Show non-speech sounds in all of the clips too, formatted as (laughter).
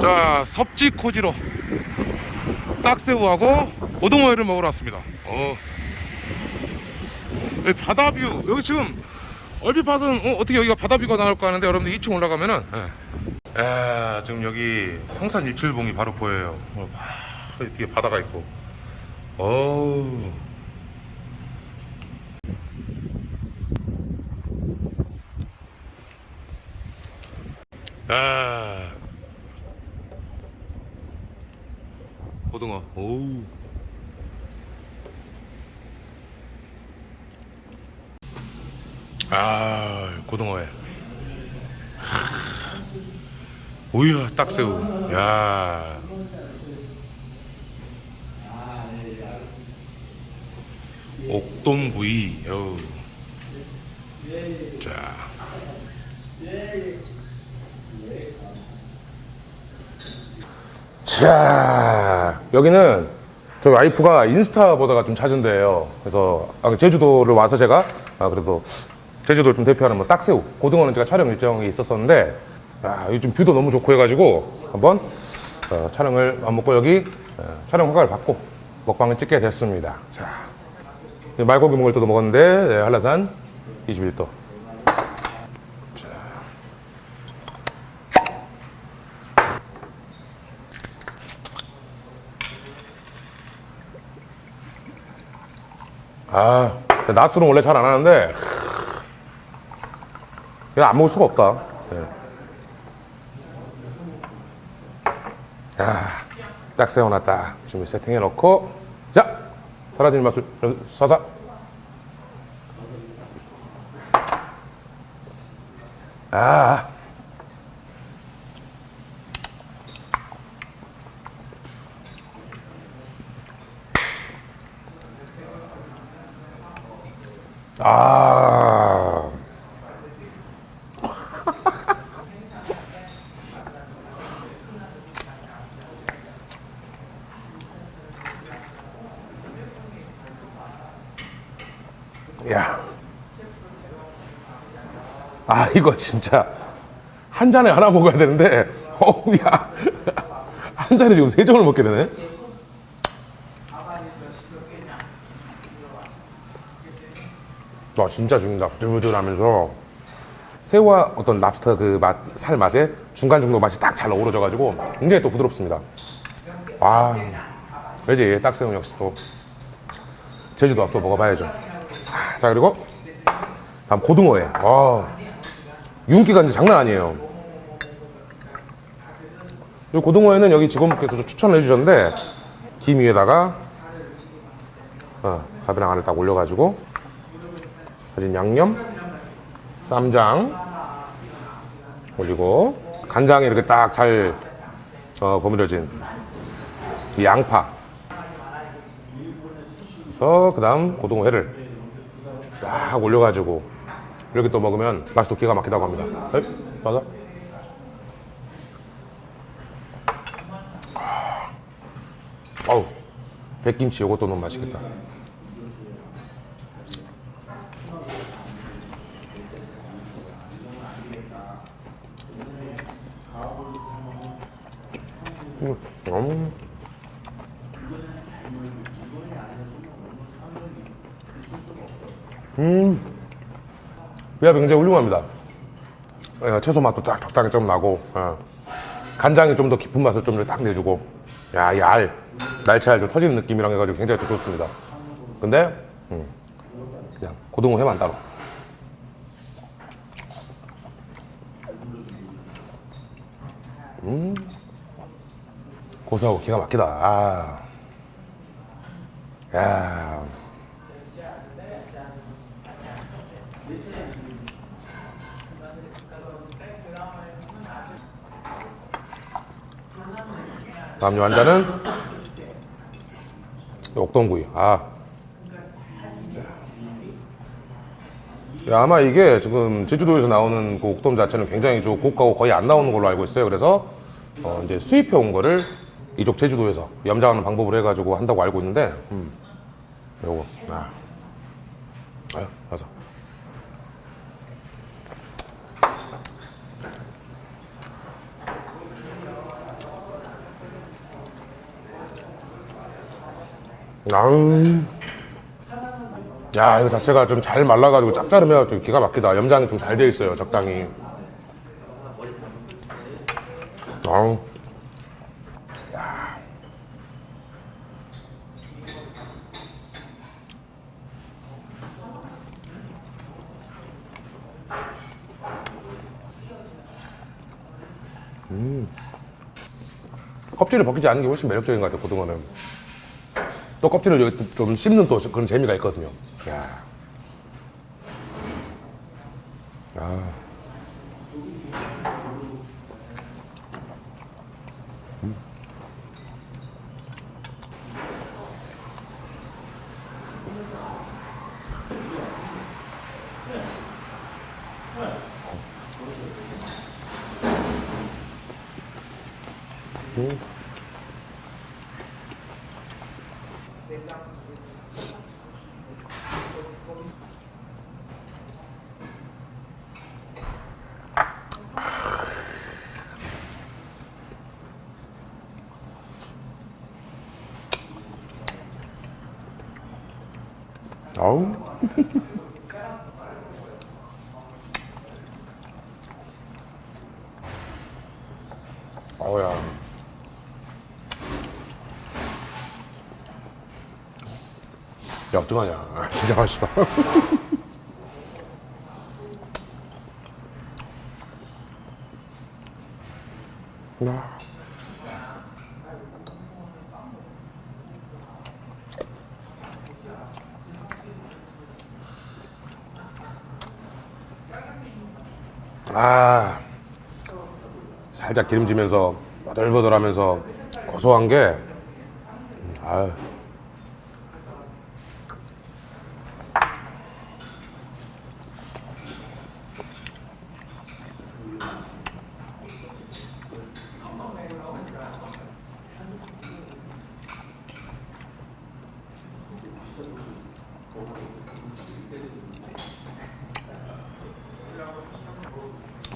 자 섭지 코지로 딱새우하고 오동어회를 먹으러 왔습니다. 어. 여기 바다뷰. 여기 지금 얼핏 봐서는 어, 떻게 여기가 바다뷰가 나올까 하는데 여러분들 2층 올라가면은 예. 야, 지금 여기 성산 일출봉이 바로 보여요. 어, 와, 뒤에 바다가 있고. 어우 아. 고등어 오우. 아 고등어회. 오이야 딱새우. 야. 옥돔구이 어우. 자 자 여기는 저희 와이프가 인스타 보다가 좀 찾은 데예요. 그래서 아, 제주도를 와서 제가 아, 그래도 제주도를 좀 대표하는 뭐 딱새우 고등어는 제가 촬영 일정이 있었었는데 아, 요즘 뷰도 너무 좋고 해가지고 한번 어, 촬영을 안 먹고 여기 어, 촬영 허가를 받고 먹방을 찍게 됐습니다. 자 말고기 먹을 때도 먹었는데 네, 한라산 21도 아, 낮술은 원래 잘 안 하는데 이거 안 먹을 수가 없다. 예. 아, 딱 세워놨다. 준비 세팅해 놓고 자, 사라진 맛을 사사. 아, 아. 야. 아, 이거 진짜 한 잔에 하나 먹어야 되는데, 어우, 야. 한 잔에 지금 세 점을 먹게 되네. 와 진짜 죽는다. 부들부들하면서. 새우와 어떤 랍스터 그 맛 살 맛에 중간 정도 맛이 딱 잘 어우러져 가지고 굉장히 또 부드럽습니다. 와 그지? 딱새우 역시 또 제주도 와서 또 먹어봐야죠. 아, 자 그리고 다음 고등어회. 와 윤기가 이제 장난 아니에요. 이 고등어회는 여기 직원분께서 추천을 해주셨는데 김 위에다가 어, 밥이랑 안을 딱 올려가지고 다진 양념, 쌈장 올리고 간장에 이렇게 딱잘 어, 버무려진 이 양파. 그래서 그 다음 고등어회를 딱 올려가지고 이렇게 또 먹으면 또 기가 막히다고 합니다. 에이, 맞아? 아우 백김치 이것도 너무 맛있겠다 음. 음. 비압이 굉장히 훌륭합니다. 예, 채소 맛도 딱 적당히 좀 나고, 예. 간장이 좀 더 깊은 맛을 좀 딱 내주고, 야, 이 알, 날치알 좀 터지는 느낌이랑 해가지고 굉장히 또 좋습니다. 근데, 음, 그냥 고등어 회만 따로. 음. 고소하고 기가 막히다. 아. 야. 다음 요한자는 옥동구이. 아. 야, 아마 이게 지금 제주도에서 나오는 그 옥돔 자체는 굉장히 좀 고가고 거의 안 나오는 걸로 알고 있어요. 그래서 어, 이제 수입해 온 거를 이쪽 제주도에서 염장하는 방법을 해가지고 한다고 알고 있는데 음. 요거 아. 아유 와서. 아우 야 이거 자체가 좀 잘 말라가지고 짭짤해가지고 기가 막히다. 염장이 좀 잘 돼 있어요 적당히. 아우 껍질을 벗기지 않는 게 훨씬 매력적인 것 같아요, 고등어는. 또 껍질을 좀 씹는 또 그런 재미가 있거든요. 야. 아. 아우. 어우야. (laughs) 야, 어떡하냐. 아, (laughs) 진짜 맛있다. (laughs) 야. 아 살짝 기름지면서 버들버들하면서 고소한 게 음, 아유.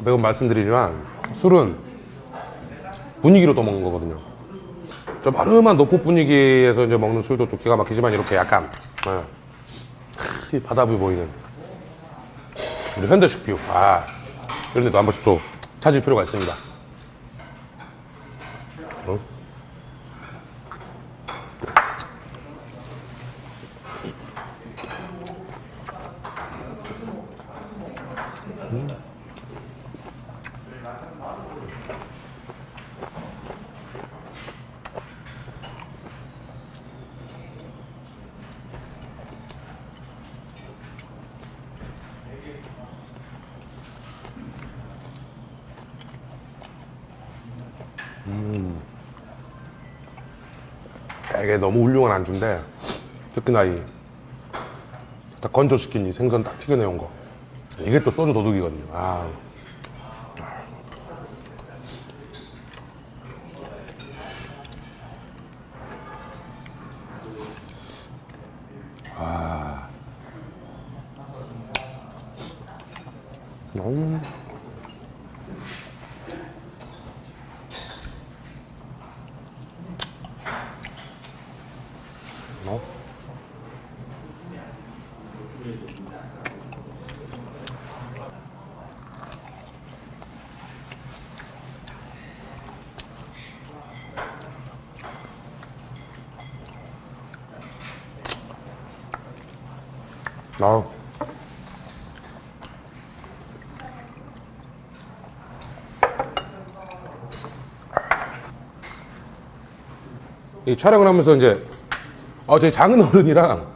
매번 말씀드리지만 술은 분위기로 또 먹는 거거든요. 좀 허름한 노포 분위기에서 이제 먹는 술도 좀 기가 막히지만 이렇게 약간 예. 이 바다뷰 보이는 우리 현대식 뷰 아 이런 데도 한 번씩 또 찾을 필요가 있습니다. 어? 되게 너무 훌륭한 안주인데 특히나 이 딱 건조시킨 이 생선 딱 튀겨내온 거 이게 또 소주 도둑이거든요 아. 아. 음. 어? 아우. 이 촬영을 하면서 이제 어, 저희 작은 어른이랑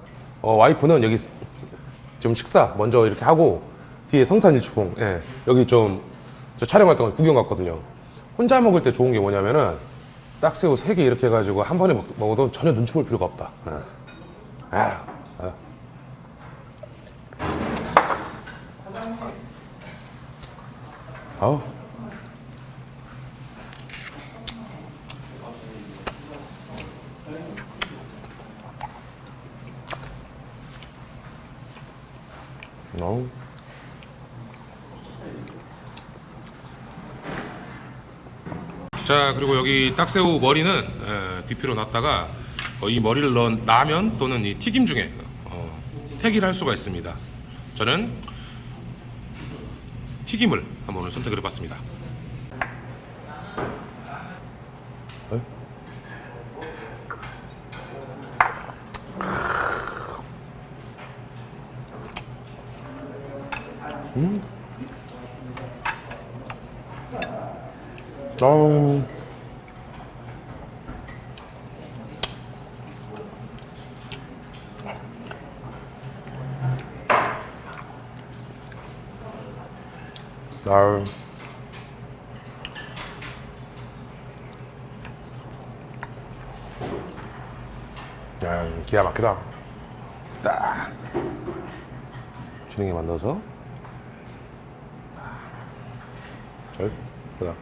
어, 와이프는 여기 좀 식사 먼저 이렇게 하고 뒤에 성산일치봉 예, 여기 좀 저 촬영할 동안 구경 갔거든요. 혼자 먹을 때 좋은 게 뭐냐면은 딱새우 세개 이렇게 해가지고 한 번에 먹, 먹어도 전혀 눈치 볼 필요가 없다. 예. 아, 아. 어 우. 자 그리고 여기 딱새우 머리는 에, 뒤피로 놨다가 어, 이 머리를 넣은 라면 또는 이 튀김 중에 어, 택일 할 수가 있습니다. 저는 튀김을 한번 오늘 선택을 해봤습니다. 어. 아유. 야, 기가 막히다. 딱. 주능이 만들어서. 잘, 보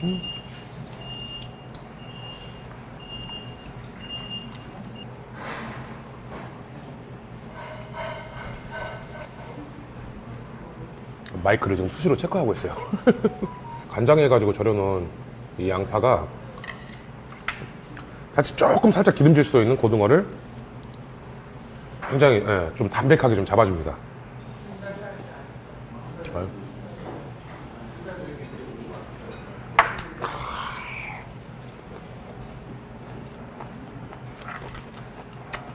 다. 마이크를 지금 수시로 체크하고 있어요. (laughs) 간장해가지고 절여놓은 이 양파가 사실 조금 살짝 기름질 수도 있는 고등어를 굉장히 예, 좀 담백하게 좀 잡아줍니다. 아유.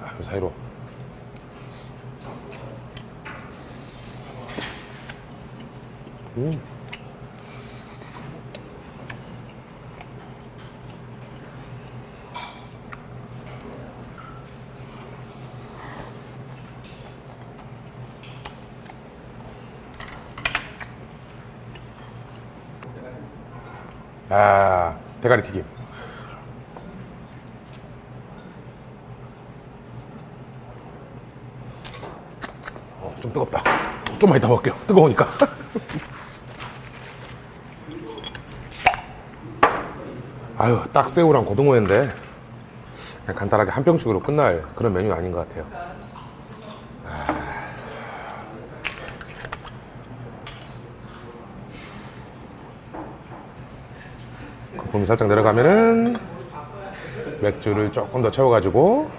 아, 그 사이로 음. 아, 대가리 튀김. 어, 좀 뜨겁다. 좀만 이따 먹을게요. 뜨거우니까. (laughs) 아유, 딱 새우랑 고등어인데 그냥 간단하게 한 병씩으로 끝날 그런 메뉴 아닌 것 같아요. 거품이 살짝 내려가면은 맥주를 조금 더 채워가지고.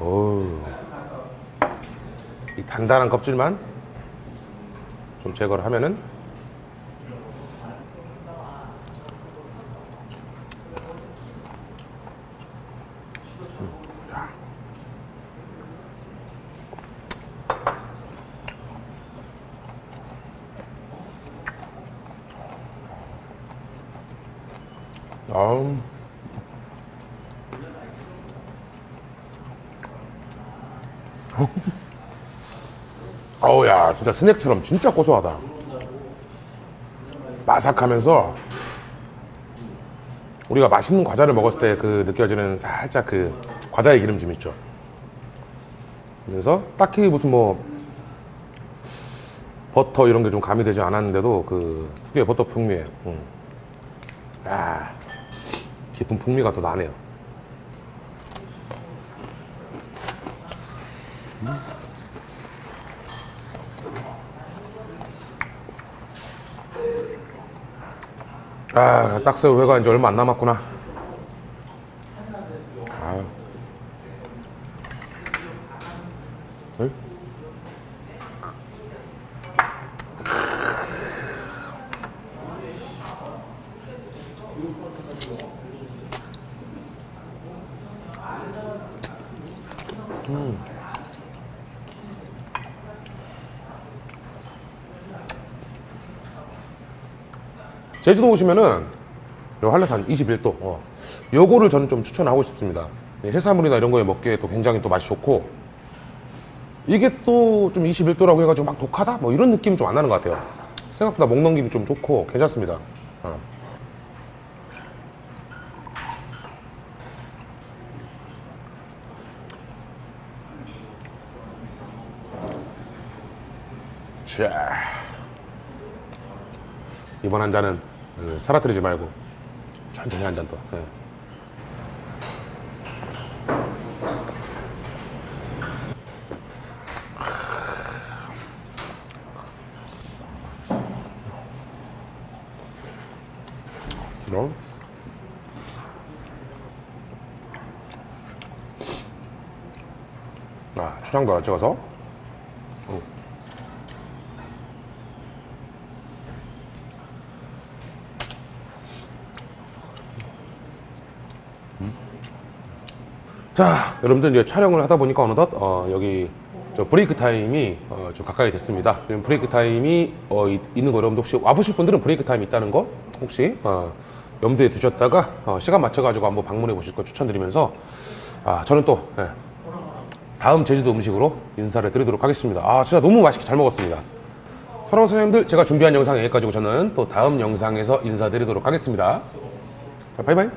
오. 이 단단한 껍질만 좀 제거를 하면은 아음. 어우야 진짜 스낵처럼 진짜 고소하다 바삭하면서 우리가 맛있는 과자를 먹었을 때 그 느껴지는 살짝 그 과자의 기름짐 있죠 그래서 딱히 무슨 뭐 버터 이런 게 좀 가미되지 않았는데도 그 특유의 버터 풍미에 음. 야 깊은 풍미가 또 나네요 아, 딱새우 회가 이제 얼마 안 남았구나. 아유. 응? 제주도 오시면은 요 한라산 21도 어. 요거를 저는 좀 추천하고 싶습니다 네, 해산물이나 이런 거에 먹기에 또 굉장히 또 맛이 좋고 이게 또 좀 21도라고 해가지고 막 독하다? 뭐 이런 느낌이 좀 안 나는 것 같아요. 생각보다 목 넘김이 좀 좋고 괜찮습니다. 어. 자. 이번 한 잔은 어, 사라뜨리지 말고 천천히 한 잔 더. 예. 그럼 아, 초장도 하나 찍어서 자, 여러분들 이제 촬영을 하다 보니까 어느덧 어, 여기 저 브레이크 타임이 어, 좀 가까이 됐습니다. 지금 브레이크 타임이 어, 이- 있는 거 여러분들 혹시 와보실 분들은 브레이크 타임이 있다는 거 혹시 어, 염두에 두셨다가 어, 시간 맞춰가지고 한번 방문해 보실 거 추천드리면서 아, 저는 또 예, 다음 제주도 음식으로 인사를 드리도록 하겠습니다. 아, 진짜 너무 맛있게 잘 먹었습니다. 사랑하는 선생님들, 제가 준비한 영상 여기까지고 저는 또 다음 영상에서 인사드리도록 하겠습니다. 자, 바이바이.